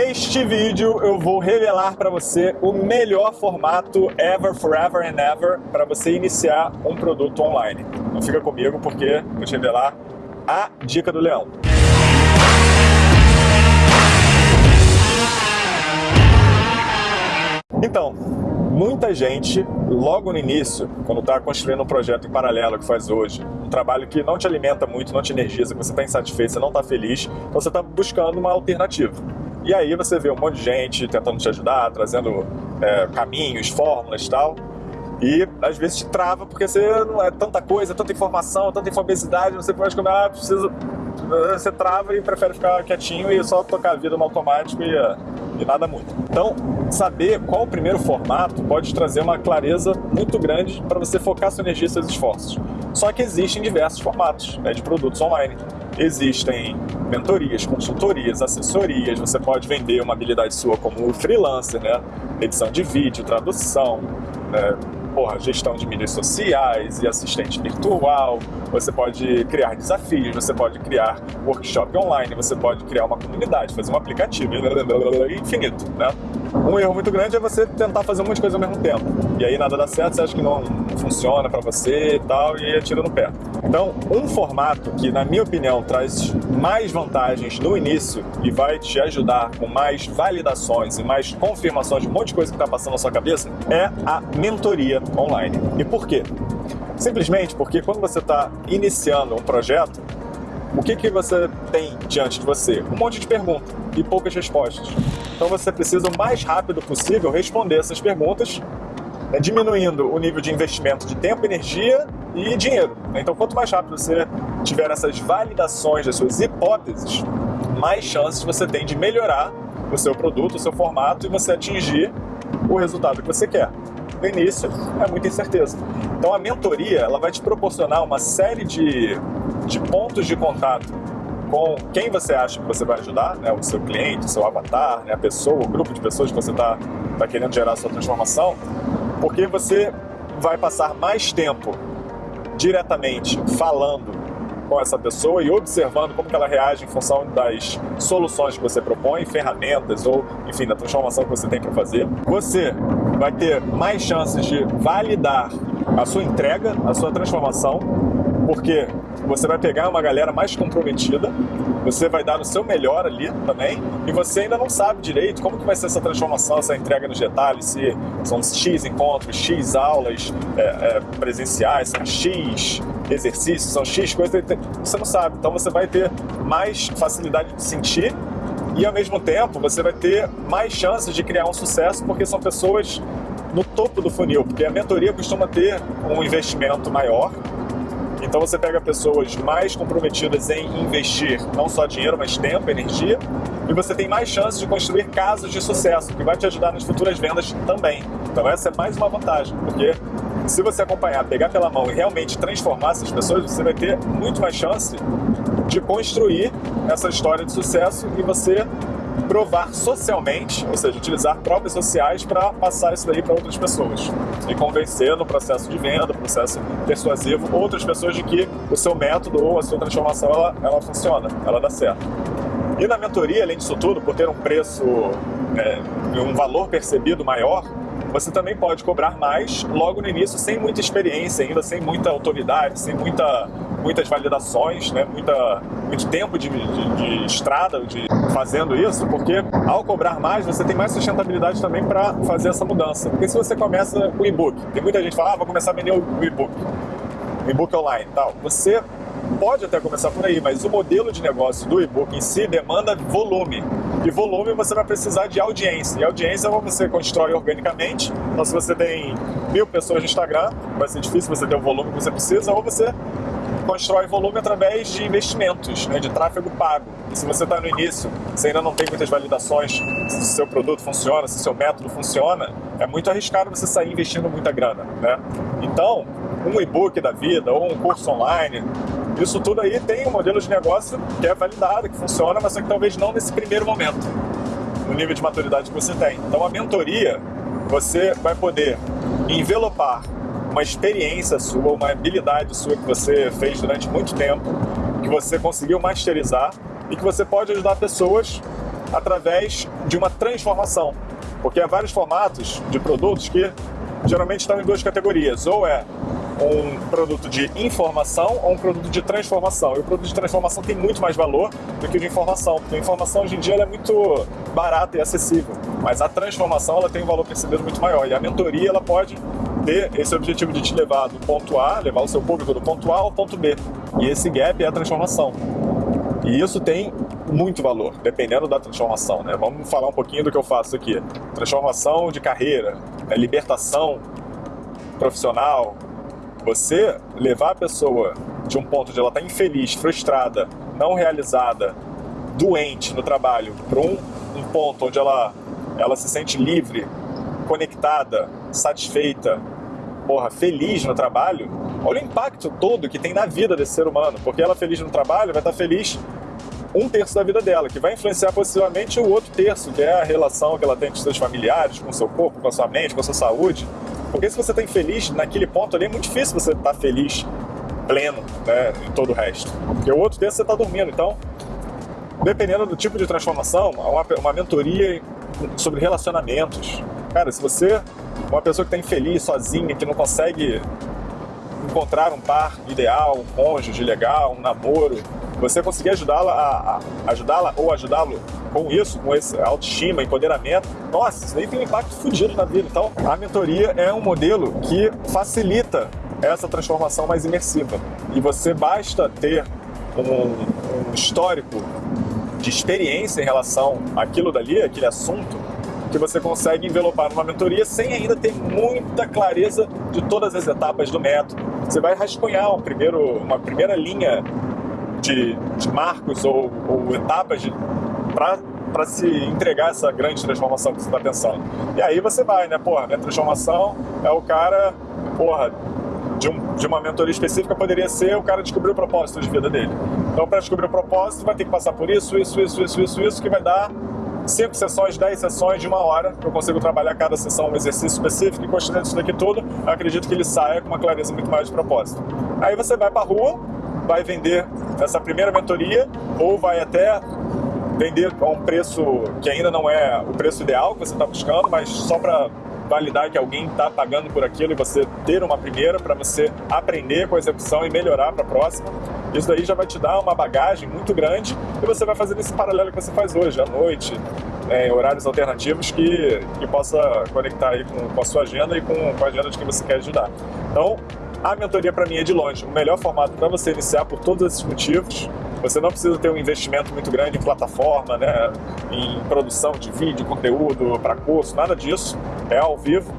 Neste vídeo eu vou revelar para você o melhor formato ever, forever and ever para você iniciar um produto online. Então fica comigo porque vou te revelar a dica do leão. Então, muita gente, logo no início, quando está construindo um projeto em paralelo que faz hoje, um trabalho que não te alimenta muito, não te energiza, que você está insatisfeito, você não está feliz, então você está buscando uma alternativa. E aí você vê um monte de gente tentando te ajudar, trazendo é, caminhos, fórmulas e tal, e às vezes te trava porque você não é tanta coisa, tanta informação, tanta infobesidade, você pode comer, ah, preciso... Você trava e prefere ficar quietinho e só tocar a vida no automático e, e nada muito. Então, saber qual o primeiro formato pode trazer uma clareza muito grande para você focar sua energia e seus esforços. Só que existem diversos formatos né, de produtos online. Existem mentorias, consultorias, assessorias, você pode vender uma habilidade sua como freelancer, né? edição de vídeo, tradução, né? porra, gestão de mídias sociais e assistente virtual, você pode criar desafios, você pode criar workshop online, você pode criar uma comunidade, fazer um aplicativo, infinito, né? Um erro muito grande é você tentar fazer um monte de coisa ao mesmo tempo. E aí nada dá certo, você acha que não funciona para você e tal, e atira no pé. Então, um formato que, na minha opinião, traz mais vantagens no início e vai te ajudar com mais validações e mais confirmações de um monte de coisa que está passando na sua cabeça é a mentoria online. E por quê? Simplesmente porque quando você está iniciando um projeto, o que, que você tem diante de você? Um monte de perguntas e poucas respostas. Então você precisa o mais rápido possível responder essas perguntas, né, diminuindo o nível de investimento de tempo, energia e dinheiro. Então quanto mais rápido você tiver essas validações das suas hipóteses, mais chances você tem de melhorar o seu produto, o seu formato e você atingir o resultado que você quer no início é muita incerteza. Então a mentoria ela vai te proporcionar uma série de, de pontos de contato com quem você acha que você vai ajudar, né? o seu cliente, o seu avatar, né? a pessoa, o grupo de pessoas que você está tá querendo gerar a sua transformação, porque você vai passar mais tempo diretamente falando com essa pessoa e observando como ela reage em função das soluções que você propõe, ferramentas ou, enfim, da transformação que você tem para fazer. Você vai ter mais chances de validar a sua entrega, a sua transformação, porque você vai pegar uma galera mais comprometida, você vai dar o seu melhor ali também, e você ainda não sabe direito como que vai ser essa transformação, essa entrega nos detalhes, se são X encontros, X aulas é, é, presenciais, são X exercícios, são X coisas, você não sabe. Então você vai ter mais facilidade de sentir e ao mesmo tempo você vai ter mais chances de criar um sucesso porque são pessoas no topo do funil, porque a mentoria costuma ter um investimento maior, então você pega pessoas mais comprometidas em investir não só dinheiro, mas tempo, energia, e você tem mais chances de construir casos de sucesso, que vai te ajudar nas futuras vendas também. Então essa é mais uma vantagem, porque se você acompanhar, pegar pela mão e realmente transformar essas pessoas, você vai ter muito mais chance de construir essa história de sucesso e você provar socialmente, ou seja, utilizar próprias sociais para passar isso daí para outras pessoas e convencer no processo de venda, processo persuasivo, outras pessoas de que o seu método ou a sua transformação ela, ela funciona, ela dá certo. E na mentoria, além disso tudo, por ter um preço, é, um valor percebido maior, você também pode cobrar mais logo no início, sem muita experiência ainda, sem muita autoridade, sem muita, muitas validações, né? muita, muito tempo de, de, de estrada de fazendo isso, porque ao cobrar mais, você tem mais sustentabilidade também para fazer essa mudança. Porque se você começa com e-book, tem muita gente que fala, ah, vou começar a vender o e-book, e-book online tal. Você pode até começar por aí, mas o modelo de negócio do e-book em si demanda volume. E volume você vai precisar de audiência. E audiência você constrói organicamente, então se você tem mil pessoas no Instagram, vai ser difícil você ter o volume que você precisa, ou você constrói volume através de investimentos, né, de tráfego pago. E se você está no início, você ainda não tem muitas validações se o seu produto funciona, se o seu método funciona, é muito arriscado você sair investindo muita grana. Né? Então, um e-book da vida ou um curso online, isso tudo aí tem um modelo de negócio que é validado, que funciona, mas só que talvez não nesse primeiro momento, no nível de maturidade que você tem. Então a mentoria, você vai poder envelopar uma experiência sua, uma habilidade sua que você fez durante muito tempo, que você conseguiu masterizar e que você pode ajudar pessoas através de uma transformação. Porque há vários formatos de produtos que geralmente estão em duas categorias. Ou é um produto de informação ou um produto de transformação. E o produto de transformação tem muito mais valor do que o de informação, porque a informação hoje em dia é muito barata e acessível, mas a transformação ela tem um valor percebido muito maior. E a mentoria ela pode ter esse objetivo de te levar do ponto A, levar o seu público do ponto A ao ponto B. E esse gap é a transformação. E isso tem muito valor, dependendo da transformação. Né? Vamos falar um pouquinho do que eu faço aqui. Transformação de carreira, né? libertação profissional, você levar a pessoa de um ponto de ela estar tá infeliz, frustrada, não realizada, doente no trabalho, para um, um ponto onde ela, ela se sente livre, conectada, satisfeita, porra, feliz no trabalho, olha o impacto todo que tem na vida desse ser humano, porque ela feliz no trabalho vai estar feliz um terço da vida dela, que vai influenciar possivelmente o outro terço, que é a relação que ela tem com seus familiares, com seu corpo, com a sua mente, com a sua saúde. Porque se você está infeliz naquele ponto ali, é muito difícil você estar tá feliz, pleno, né, em todo o resto. Porque o outro dia você está dormindo. Então, dependendo do tipo de transformação, uma, uma mentoria sobre relacionamentos. Cara, se você uma pessoa que está infeliz, sozinha, que não consegue encontrar um par ideal, um cônjuge legal, um namoro, você conseguir ajudá-la a, a ajudá-la ou ajudá-lo com isso, com esse autoestima, empoderamento, nossa, isso aí tem um impacto fodido na vida. Então, a mentoria é um modelo que facilita essa transformação mais imersiva. E você basta ter um, um histórico de experiência em relação àquilo dali, aquele assunto, que você consegue envelopar numa mentoria sem ainda ter muita clareza de todas as etapas do método. Você vai rascunhar um primeiro, uma primeira linha de, de marcos ou, ou etapas para se entregar essa grande transformação que você está pensando. E aí você vai, né? Porra, minha transformação é o cara, porra, de, um, de uma mentoria específica poderia ser o cara descobrir o propósito de vida dele. Então, para descobrir o propósito, vai ter que passar por isso, isso, isso, isso, isso, isso, que vai dar cinco sessões, dez sessões de uma hora, eu consigo trabalhar cada sessão um exercício específico e construindo isso daqui tudo, eu acredito que ele saia com uma clareza muito mais de propósito. Aí você vai para a rua, vai vender essa primeira mentoria ou vai até vender a um preço que ainda não é o preço ideal que você está buscando, mas só para validar que alguém está pagando por aquilo e você ter uma primeira para você aprender com a execução e melhorar para a próxima. Isso daí já vai te dar uma bagagem muito grande e você vai fazer esse paralelo que você faz hoje, à noite, é, em horários alternativos que, que possa conectar aí com, com a sua agenda e com, com a agenda de quem você quer ajudar. Então, a mentoria para mim é de longe o melhor formato para você iniciar por todos esses motivos. Você não precisa ter um investimento muito grande em plataforma, né, em produção de vídeo, conteúdo para curso, nada disso. É ao vivo.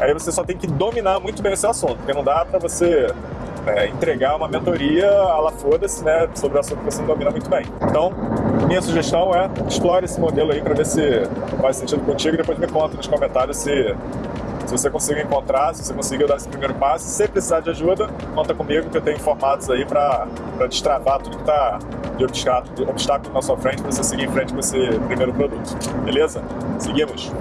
Aí você só tem que dominar muito bem esse assunto, porque não dá para você é, entregar uma mentoria a la foda-se, né, sobre o assunto que você não domina muito bem. Então, minha sugestão é explore esse modelo aí para ver se faz sentido contigo e depois me conta nos comentários se se você conseguir encontrar, se você conseguir dar esse primeiro passo, se precisar de ajuda, conta comigo que eu tenho formatos aí para destravar tudo que está de obstáculo, de obstáculo na sua frente para você seguir em frente com esse primeiro produto. Beleza? Seguimos!